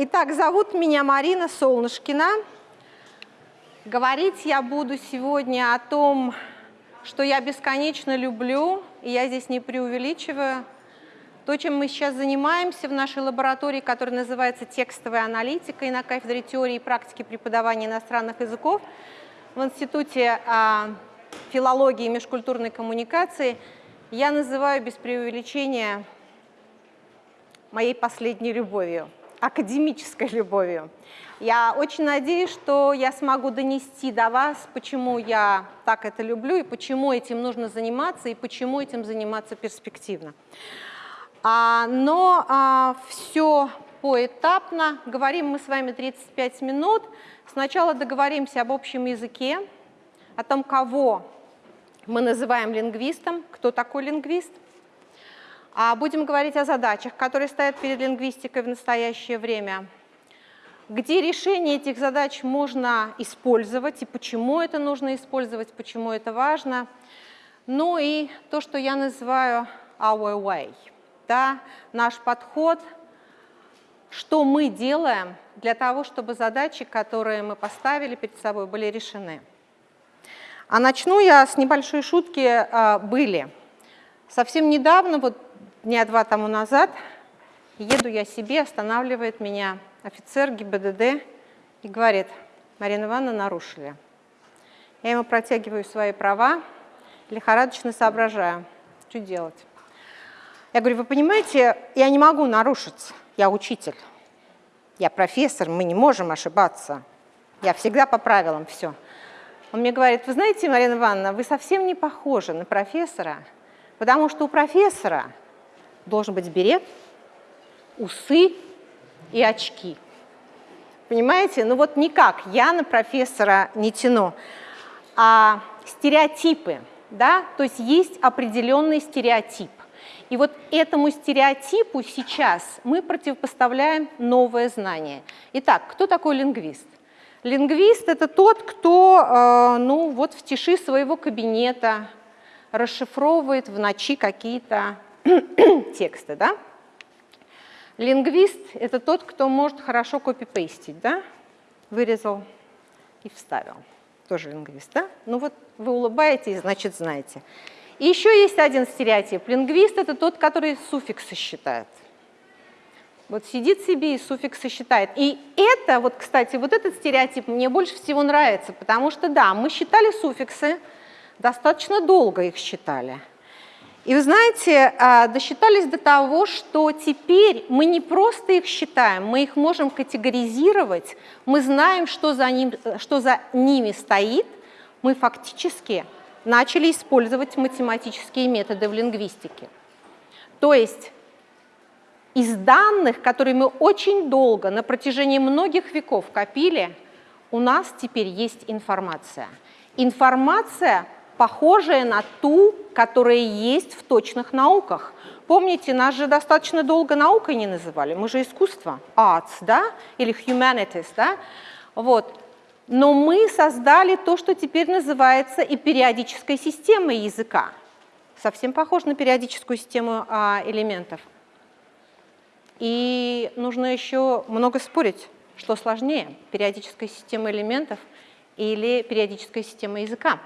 Итак, зовут меня Марина Солнышкина. Говорить я буду сегодня о том, что я бесконечно люблю, и я здесь не преувеличиваю. То, чем мы сейчас занимаемся в нашей лаборатории, которая называется текстовая аналитика и на кафедре теории и практики преподавания иностранных языков в Институте а, филологии и межкультурной коммуникации, я называю без преувеличения моей последней любовью, академической любовью. Я очень надеюсь, что я смогу донести до вас, почему я так это люблю, и почему этим нужно заниматься, и почему этим заниматься перспективно. А, но а, все поэтапно. Говорим мы с вами 35 минут. Сначала договоримся об общем языке, о том, кого мы называем лингвистом, кто такой лингвист – будем говорить о задачах, которые стоят перед лингвистикой в настоящее время. Где решение этих задач можно использовать и почему это нужно использовать, почему это важно. Ну и то, что я называю our way, да, наш подход, что мы делаем для того, чтобы задачи, которые мы поставили перед собой, были решены. А начну я с небольшой шутки а, «были». Совсем недавно, вот дня два тому назад еду я себе, останавливает меня офицер ГИБДД и говорит, Марина Ивановна, нарушили. Я ему протягиваю свои права, лихорадочно соображаю, что делать. Я говорю, вы понимаете, я не могу нарушить, я учитель, я профессор, мы не можем ошибаться, я всегда по правилам, все. Он мне говорит, вы знаете, Марина Ивановна, вы совсем не похожи на профессора, потому что у профессора должен быть берет, усы и очки. Понимаете? Ну вот никак, я на профессора не тяну. А стереотипы, да, то есть есть определенный стереотип. И вот этому стереотипу сейчас мы противопоставляем новое знание. Итак, кто такой лингвист? Лингвист – это тот, кто э, ну, вот в тиши своего кабинета расшифровывает в ночи какие-то текста, да? Лингвист – это тот, кто может хорошо копипейстить, да? Вырезал и вставил. Тоже лингвист, да? Ну вот вы улыбаетесь, значит, знаете. И еще есть один стереотип. Лингвист – это тот, который суффиксы считает. Вот сидит себе и суффиксы считает. И это, вот, кстати, вот этот стереотип мне больше всего нравится, потому что, да, мы считали суффиксы, достаточно долго их считали – и вы знаете, а, досчитались до того, что теперь мы не просто их считаем, мы их можем категоризировать, мы знаем, что за, ним, что за ними стоит, мы фактически начали использовать математические методы в лингвистике. То есть из данных, которые мы очень долго, на протяжении многих веков копили, у нас теперь есть информация. Информация похожая на ту, которая есть в точных науках. Помните, нас же достаточно долго наукой не называли, мы же искусство, arts, да, или humanities, да, вот. Но мы создали то, что теперь называется и периодической системой языка. Совсем похож на периодическую систему а, элементов. И нужно еще много спорить, что сложнее, периодическая система элементов или периодическая система языка.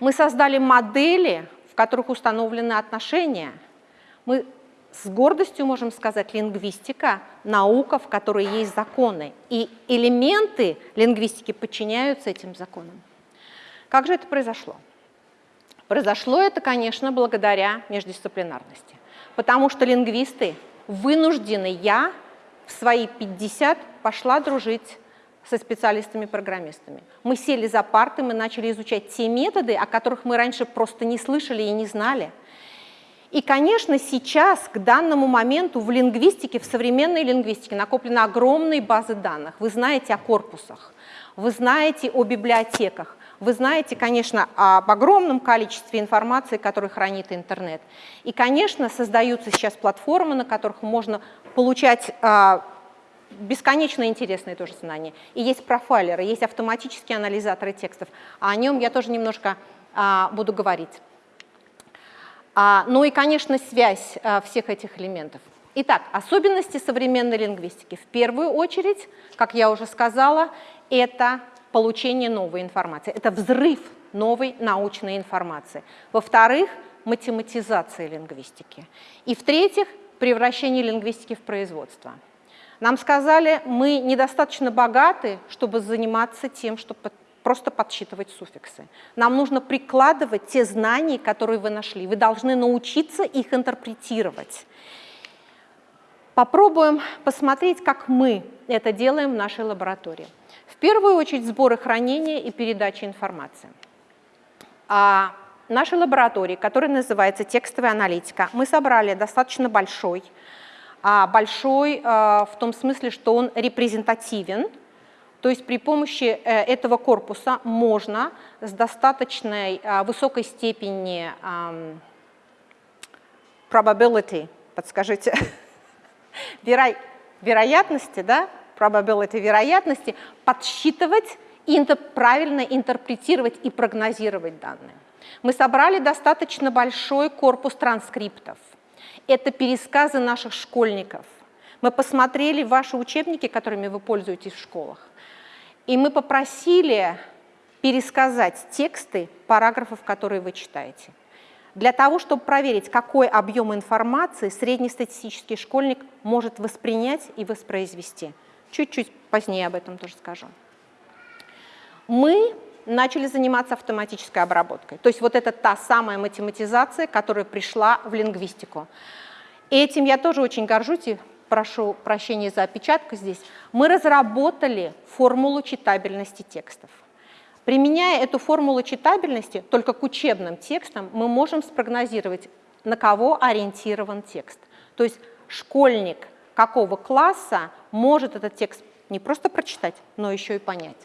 Мы создали модели, в которых установлены отношения. Мы с гордостью можем сказать, лингвистика – наука, в которой есть законы. И элементы лингвистики подчиняются этим законам. Как же это произошло? Произошло это, конечно, благодаря междисциплинарности. Потому что лингвисты вынуждены, я в свои 50 пошла дружить со специалистами-программистами. Мы сели за парты, мы начали изучать те методы, о которых мы раньше просто не слышали и не знали. И, конечно, сейчас, к данному моменту, в лингвистике, в современной лингвистике накоплены огромные базы данных. Вы знаете о корпусах, вы знаете о библиотеках, вы знаете, конечно, об огромном количестве информации, которую хранит интернет. И, конечно, создаются сейчас платформы, на которых можно получать а, бесконечно интересные тоже знания. И есть профайлеры, есть автоматические анализаторы текстов. А о нем я тоже немножко а, буду говорить. А, ну и, конечно, связь а, всех этих элементов. Итак, особенности современной лингвистики. В первую очередь, как я уже сказала, это получение новой информации, это взрыв новой научной информации. Во-вторых, математизация лингвистики. И в-третьих, превращение лингвистики в производство. Нам сказали, мы недостаточно богаты, чтобы заниматься тем, чтобы просто подсчитывать суффиксы. Нам нужно прикладывать те знания, которые вы нашли. Вы должны научиться их интерпретировать. Попробуем посмотреть, как мы это делаем в нашей лаборатории. В первую очередь сборы хранения и передачи информации. А нашей лаборатории, которая называется текстовая аналитика, мы собрали достаточно большой, большой а, в том смысле, что он репрезентативен, то есть при помощи э, этого корпуса можно с достаточной а, высокой степени probability, подскажите, веро, вероятности, да, probability вероятности, подсчитывать и правильно интерпретировать и прогнозировать данные. Мы собрали достаточно большой корпус транскриптов. Это пересказы наших школьников. Мы посмотрели ваши учебники, которыми вы пользуетесь в школах, и мы попросили пересказать тексты параграфов, которые вы читаете. Для того, чтобы проверить, какой объем информации среднестатистический школьник может воспринять и воспроизвести. Чуть-чуть позднее об этом тоже скажу. Мы начали заниматься автоматической обработкой. То есть вот это та самая математизация, которая пришла в лингвистику. И этим я тоже очень горжусь и прошу прощения за опечатку здесь. Мы разработали формулу читабельности текстов. Применяя эту формулу читабельности только к учебным текстам, мы можем спрогнозировать, на кого ориентирован текст. То есть школьник какого класса может этот текст не просто прочитать, но еще и понять.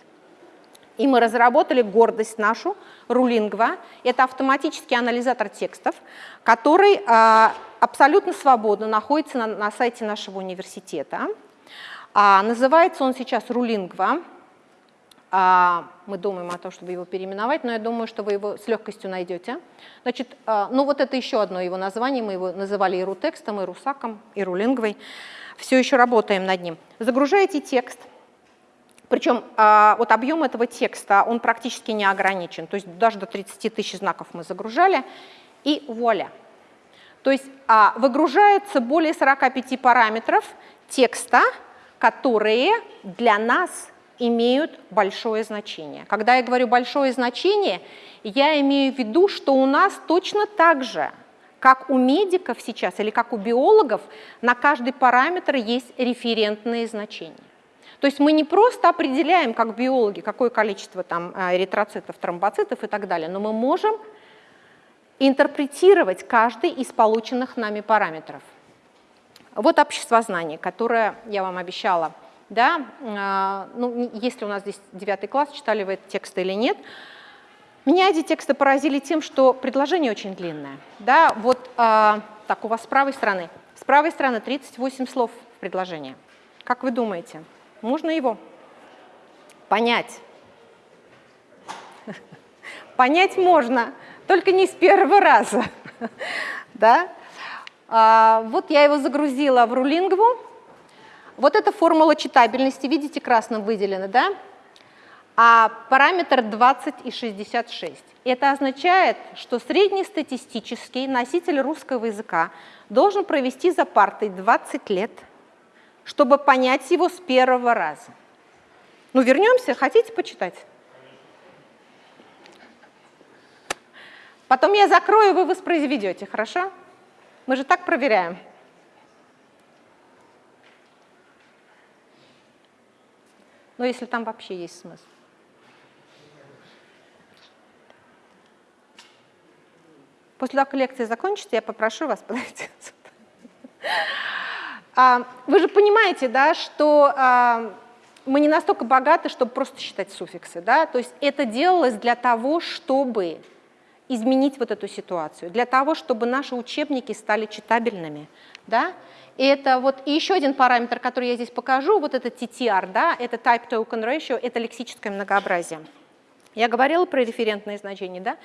И мы разработали гордость нашу, Рулингва. Это автоматический анализатор текстов, который а, абсолютно свободно находится на, на сайте нашего университета. А, называется он сейчас Рулингва. А, мы думаем о том, чтобы его переименовать, но я думаю, что вы его с легкостью найдете. Значит, ну вот это еще одно его название, мы его называли и рутекстом, и русаком, и рулингвой. Все еще работаем над ним. Загружаете текст – причем а, вот объем этого текста, он практически не ограничен, то есть даже до 30 тысяч знаков мы загружали, и вуаля. То есть а, выгружается более 45 параметров текста, которые для нас имеют большое значение. Когда я говорю большое значение, я имею в виду, что у нас точно так же, как у медиков сейчас или как у биологов, на каждый параметр есть референтные значения. То есть мы не просто определяем, как биологи, какое количество там э, эритроцитов, тромбоцитов и так далее, но мы можем интерпретировать каждый из полученных нами параметров. Вот общество знания, которое я вам обещала. Да? Э, ну, если у нас здесь девятый класс, читали вы этот текст или нет. Меня эти тексты поразили тем, что предложение очень длинное. Да? Вот э, так, у вас с правой стороны. С правой стороны 38 слов в предложении. Как вы думаете, можно его понять. Понять можно, только не с первого раза. да? а, вот я его загрузила в рулингву. Вот эта формула читабельности, видите, красным выделена, да? А параметр 20 и 66. Это означает, что среднестатистический носитель русского языка должен провести за партой 20 лет – чтобы понять его с первого раза. Ну, вернемся, хотите почитать? Потом я закрою, вы воспроизведете, хорошо? Мы же так проверяем. Но если там вообще есть смысл. После того, как лекция закончится, я попрошу вас подойти вы же понимаете, да, что а, мы не настолько богаты, чтобы просто считать суффиксы. Да? То есть это делалось для того, чтобы изменить вот эту ситуацию, для того, чтобы наши учебники стали читабельными. Да? И это вот и еще один параметр, который я здесь покажу, вот это TTR, да, это Type Token Ratio, это лексическое многообразие. Я говорила про референтные значения, да?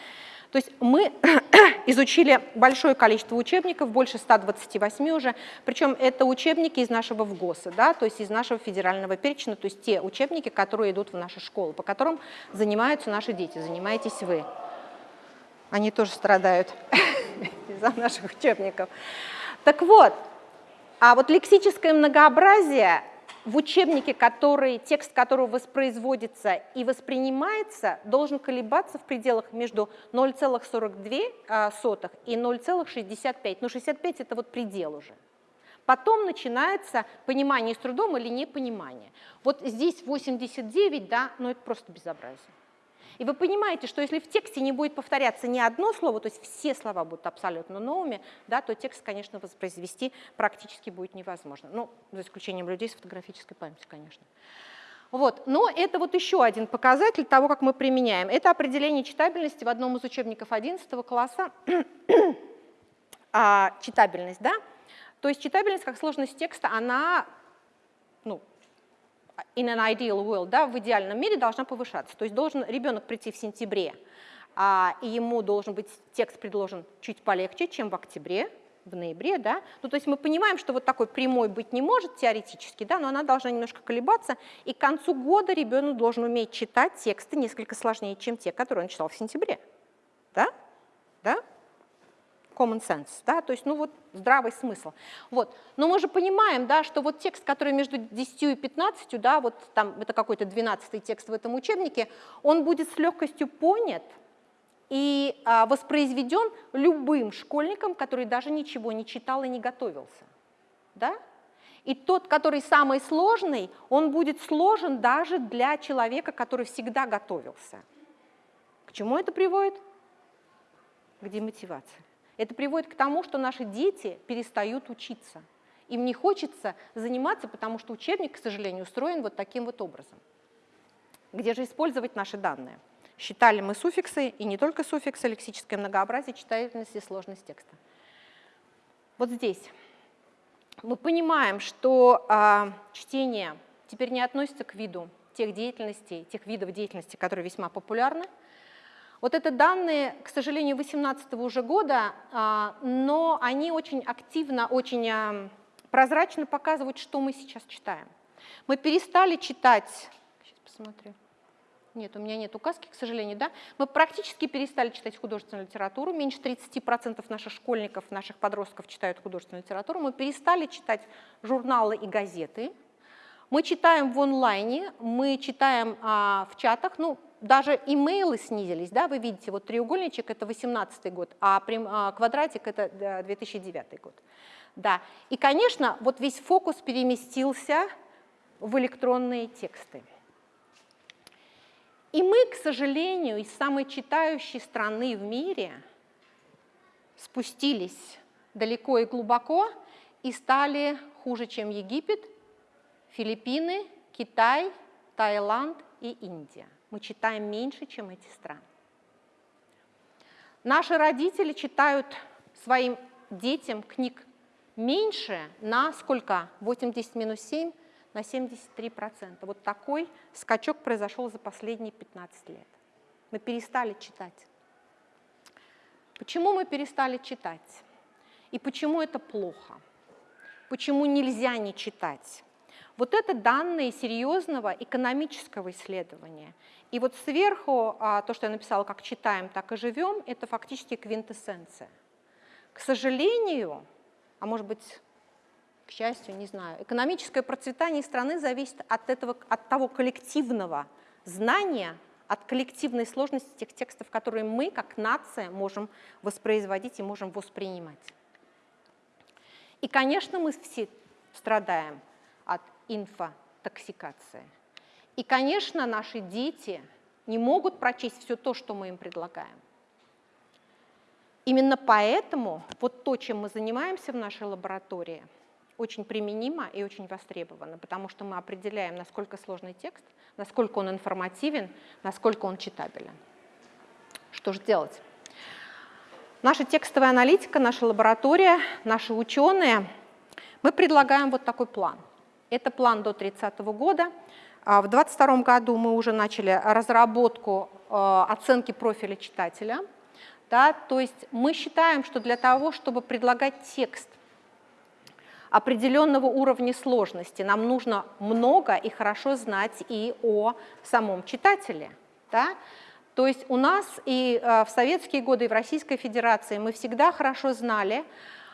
То есть мы изучили большое количество учебников, больше 128 уже, причем это учебники из нашего ВГОСа, да, то есть из нашего федерального перечня, то есть те учебники, которые идут в наши школы, по которым занимаются наши дети, занимаетесь вы. Они тоже страдают из-за наших учебников. Так вот, а вот лексическое многообразие в учебнике, который, текст которого воспроизводится и воспринимается, должен колебаться в пределах между 0,42 а, и 0,65. Ну, 65 – это вот предел уже. Потом начинается понимание с трудом или непонимание. Вот здесь 89, да, но это просто безобразие. И вы понимаете, что если в тексте не будет повторяться ни одно слово, то есть все слова будут абсолютно новыми, да, то текст, конечно, воспроизвести практически будет невозможно. Ну, за исключением людей с фотографической памятью, конечно. Вот. Но это вот еще один показатель того, как мы применяем. Это определение читабельности в одном из учебников 11 класса. а, читабельность, да? То есть читабельность как сложность текста, она ну, in an ideal world, да, в идеальном мире должна повышаться. То есть должен ребенок прийти в сентябре, а, и ему должен быть текст предложен чуть полегче, чем в октябре, в ноябре, да. Ну, то есть мы понимаем, что вот такой прямой быть не может теоретически, да, но она должна немножко колебаться, и к концу года ребенок должен уметь читать тексты несколько сложнее, чем те, которые он читал в сентябре, да, common sense, да, то есть, ну вот, здравый смысл. Вот. Но мы же понимаем, да, что вот текст, который между 10 и 15, да, вот там это какой-то 12 текст в этом учебнике, он будет с легкостью понят и а, воспроизведен любым школьником, который даже ничего не читал и не готовился. Да? И тот, который самый сложный, он будет сложен даже для человека, который всегда готовился. К чему это приводит? К демотивации. Это приводит к тому, что наши дети перестают учиться. Им не хочется заниматься, потому что учебник, к сожалению, устроен вот таким вот образом. Где же использовать наши данные? Считали мы суффиксы, и не только суффиксы, лексическое многообразие, читательность и сложность текста. Вот здесь мы понимаем, что э, чтение теперь не относится к виду тех деятельностей, тех видов деятельности, которые весьма популярны, вот это данные, к сожалению, 2018 уже года, а, но они очень активно, очень а, прозрачно показывают, что мы сейчас читаем. Мы перестали читать, сейчас посмотрю, нет, у меня нет указки, к сожалению, да, мы практически перестали читать художественную литературу, меньше 30% наших школьников, наших подростков читают художественную литературу, мы перестали читать журналы и газеты, мы читаем в онлайне, мы читаем а, в чатах, ну, даже имейлы снизились, да, вы видите, вот треугольничек это 18 год, а, прям, а квадратик это 2009 год. Да. И, конечно, вот весь фокус переместился в электронные тексты. И мы, к сожалению, из самой читающей страны в мире спустились далеко и глубоко и стали хуже, чем Египет, Филиппины, Китай, Таиланд и Индия мы читаем меньше, чем эти страны. Наши родители читают своим детям книг меньше на сколько? 80 минус 7 на 73%. Вот такой скачок произошел за последние 15 лет. Мы перестали читать. Почему мы перестали читать? И почему это плохо? Почему нельзя не читать? Вот это данные серьезного экономического исследования. И вот сверху а, то, что я написала, как читаем, так и живем, это фактически квинтэссенция. К сожалению, а может быть, к счастью, не знаю, экономическое процветание страны зависит от, этого, от того коллективного знания, от коллективной сложности тех текстов, которые мы, как нация, можем воспроизводить и можем воспринимать. И, конечно, мы все страдаем от инфотоксикации. И, конечно, наши дети не могут прочесть все то, что мы им предлагаем. Именно поэтому вот то, чем мы занимаемся в нашей лаборатории, очень применимо и очень востребовано, потому что мы определяем, насколько сложный текст, насколько он информативен, насколько он читабелен. Что же делать? Наша текстовая аналитика, наша лаборатория, наши ученые, мы предлагаем вот такой план. Это план до 30 года. А в 2022 году мы уже начали разработку э, оценки профиля читателя. Да? То есть мы считаем, что для того, чтобы предлагать текст определенного уровня сложности, нам нужно много и хорошо знать и о самом читателе. Да? То есть у нас и э, в советские годы, и в Российской Федерации мы всегда хорошо знали,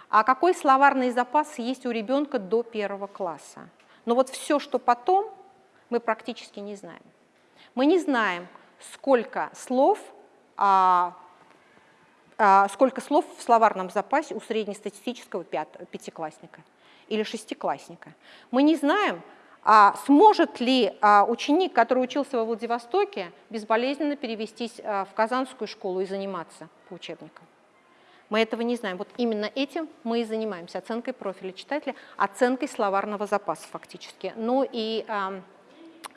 а какой словарный запас есть у ребенка до первого класса. Но вот все, что потом, мы практически не знаем. Мы не знаем, сколько слов, а, а, сколько слов в словарном запасе у среднестатистического пятиклассника или шестиклассника. Мы не знаем, а сможет ли а, ученик, который учился во Владивостоке, безболезненно перевестись а, в Казанскую школу и заниматься по учебникам? Мы этого не знаем. Вот именно этим мы и занимаемся, оценкой профиля читателя, оценкой словарного запаса фактически. Ну и а,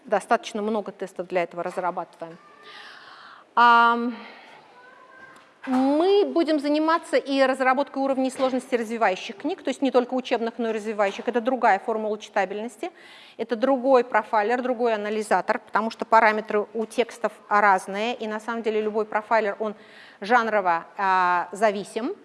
достаточно много тестов для этого разрабатываем. Мы будем заниматься и разработкой уровней сложности развивающих книг, то есть не только учебных, но и развивающих. Это другая формула читабельности, это другой профайлер, другой анализатор, потому что параметры у текстов разные, и на самом деле любой профайлер, он жанрово а, зависим.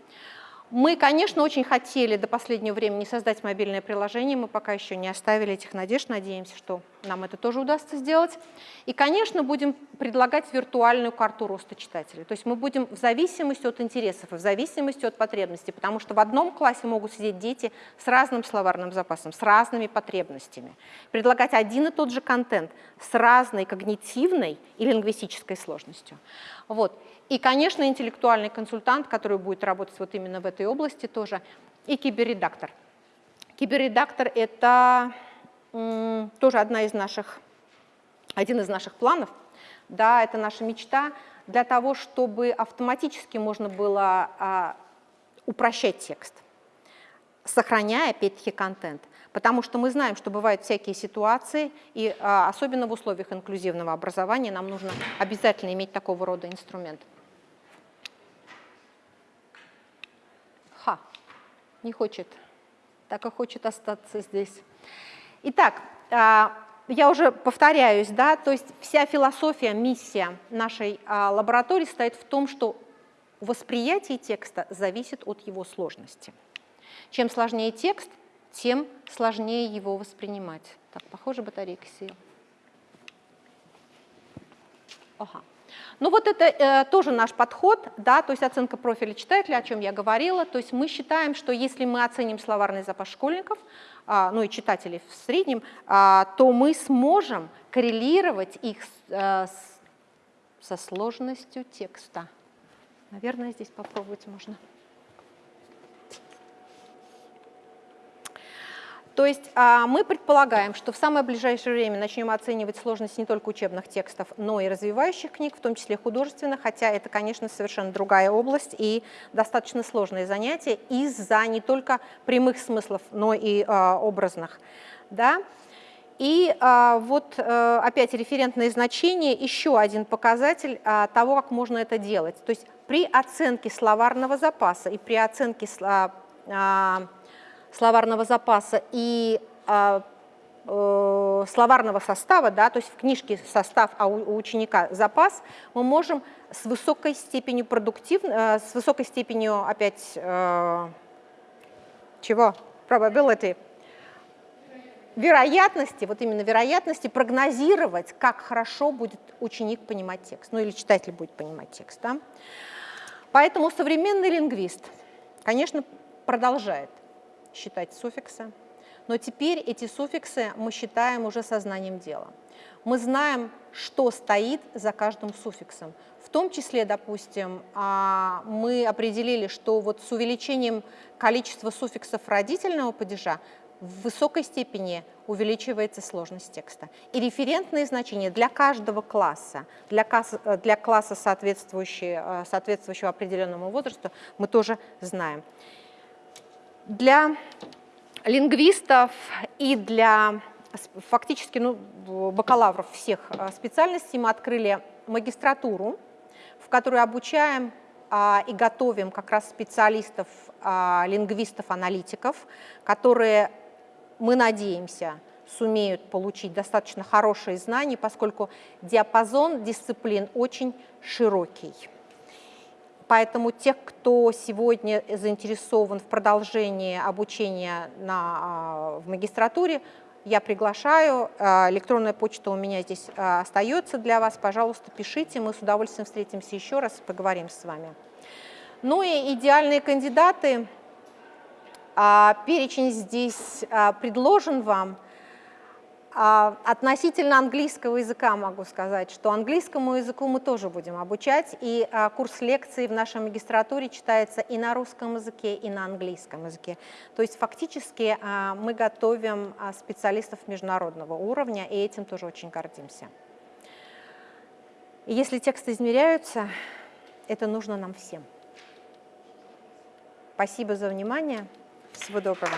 Мы, конечно, очень хотели до последнего времени создать мобильное приложение, мы пока еще не оставили этих надежд, надеемся, что нам это тоже удастся сделать. И, конечно, будем предлагать виртуальную карту роста читателей. То есть мы будем в зависимости от интересов и в зависимости от потребностей, потому что в одном классе могут сидеть дети с разным словарным запасом, с разными потребностями. Предлагать один и тот же контент с разной когнитивной и лингвистической сложностью. Вот. И, конечно, интеллектуальный консультант, который будет работать вот именно в этой области тоже, и киберредактор. Киберредактор – это тоже одна из наших, один из наших планов, да, это наша мечта для того, чтобы автоматически можно было а, упрощать текст, сохраняя, опять-таки, контент. Потому что мы знаем, что бывают всякие ситуации, и а, особенно в условиях инклюзивного образования нам нужно обязательно иметь такого рода инструмент. Не хочет, так и хочет остаться здесь. Итак, а, я уже повторяюсь, да, то есть вся философия, миссия нашей а, лаборатории стоит в том, что восприятие текста зависит от его сложности. Чем сложнее текст, тем сложнее его воспринимать. Так, похоже, батарейка села. Ага. Ну вот это э, тоже наш подход, да, то есть оценка профиля читателя, о чем я говорила. То есть мы считаем, что если мы оценим словарный запас школьников, э, ну и читателей в среднем, э, то мы сможем коррелировать их э, с, со сложностью текста. Наверное, здесь попробовать можно. То есть а, мы предполагаем, что в самое ближайшее время начнем оценивать сложность не только учебных текстов, но и развивающих книг, в том числе художественных, хотя это, конечно, совершенно другая область и достаточно сложное занятие из-за не только прямых смыслов, но и а, образных. Да? И а, вот а, опять референтные значения, еще один показатель а, того, как можно это делать. То есть при оценке словарного запаса и при оценке а, а, словарного запаса и а, э, словарного состава, да, то есть в книжке состав, а у, ученика запас, мы можем с высокой степенью продуктив, э, с высокой степенью опять э, чего? Probability. Вероятности, вот именно вероятности прогнозировать, как хорошо будет ученик понимать текст, ну или читатель будет понимать текст. Да? Поэтому современный лингвист, конечно, продолжает считать суффиксы, но теперь эти суффиксы мы считаем уже сознанием дела. Мы знаем, что стоит за каждым суффиксом. В том числе, допустим, а, мы определили, что вот с увеличением количества суффиксов родительного падежа в высокой степени увеличивается сложность текста. И референтные значения для каждого класса, для класса, для класса соответствующего, соответствующего определенному возрасту, мы тоже знаем. Для лингвистов и для фактически ну, бакалавров всех э, специальностей мы открыли магистратуру, в которой обучаем а, и готовим как раз специалистов, а, лингвистов, аналитиков, которые, мы надеемся, сумеют получить достаточно хорошие знания, поскольку диапазон дисциплин очень широкий. Поэтому тех, кто сегодня заинтересован в продолжении обучения на, в магистратуре, я приглашаю. Электронная почта у меня здесь остается для вас. Пожалуйста, пишите, мы с удовольствием встретимся еще раз и поговорим с вами. Ну и идеальные кандидаты. Перечень здесь предложен вам – а, относительно английского языка могу сказать, что английскому языку мы тоже будем обучать, и а, курс лекций в нашей магистратуре читается и на русском языке, и на английском языке. То есть фактически а, мы готовим специалистов международного уровня, и этим тоже очень гордимся. Если тексты измеряются, это нужно нам всем. Спасибо за внимание. Всего доброго.